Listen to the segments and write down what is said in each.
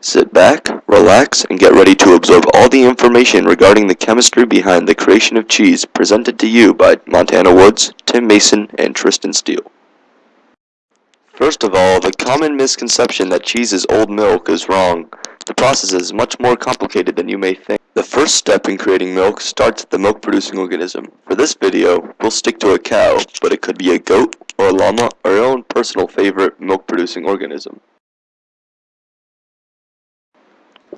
Sit back, relax, and get ready to absorb all the information regarding the chemistry behind the creation of cheese presented to you by Montana Woods, Tim Mason, and Tristan Steele. First of all, the common misconception that cheese is old milk is wrong. The process is much more complicated than you may think. The first step in creating milk starts at the milk producing organism. For this video, we'll stick to a cow, but it could be a goat, or a llama, or your own personal favorite milk producing organism.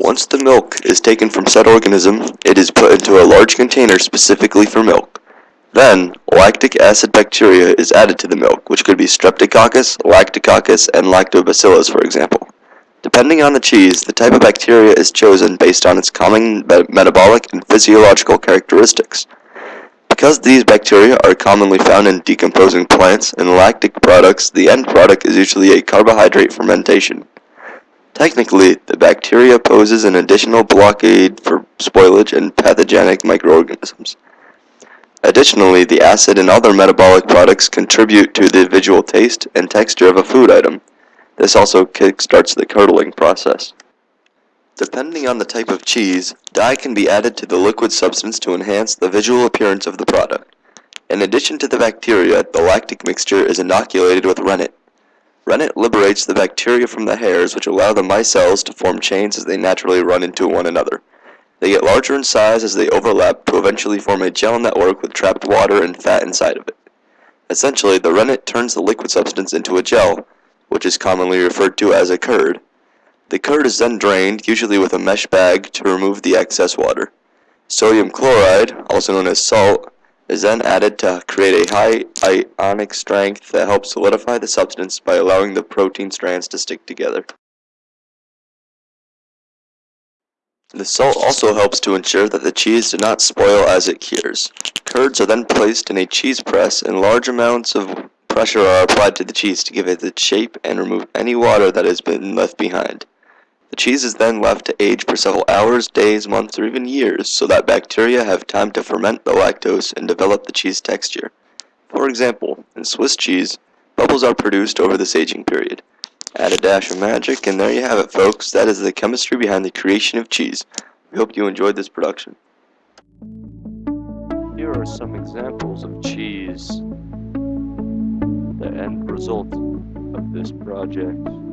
Once the milk is taken from said organism, it is put into a large container specifically for milk. Then, lactic acid bacteria is added to the milk, which could be Streptococcus, Lactococcus, and Lactobacillus for example. Depending on the cheese, the type of bacteria is chosen based on its common metabolic and physiological characteristics. Because these bacteria are commonly found in decomposing plants and lactic products, the end product is usually a carbohydrate fermentation. Technically, the bacteria poses an additional blockade for spoilage and pathogenic microorganisms. Additionally, the acid and other metabolic products contribute to the visual taste and texture of a food item. This also kickstarts the curdling process. Depending on the type of cheese, dye can be added to the liquid substance to enhance the visual appearance of the product. In addition to the bacteria, the lactic mixture is inoculated with rennet. Rennet liberates the bacteria from the hairs which allow the micelles to form chains as they naturally run into one another. They get larger in size as they overlap to eventually form a gel network with trapped water and fat inside of it. Essentially, the rennet turns the liquid substance into a gel, which is commonly referred to as a curd. The curd is then drained, usually with a mesh bag, to remove the excess water. Sodium chloride, also known as salt, is then added to create a high ionic strength that helps solidify the substance by allowing the protein strands to stick together. The salt also helps to ensure that the cheese does not spoil as it cures. Curds are then placed in a cheese press and large amounts of pressure are applied to the cheese to give it its shape and remove any water that has been left behind. The cheese is then left to age for several hours, days, months, or even years so that bacteria have time to ferment the lactose and develop the cheese texture. For example, in Swiss cheese, bubbles are produced over this aging period. Add a dash of magic, and there you have it, folks. That is the chemistry behind the creation of cheese. We hope you enjoyed this production. Here are some examples of cheese. The end result of this project.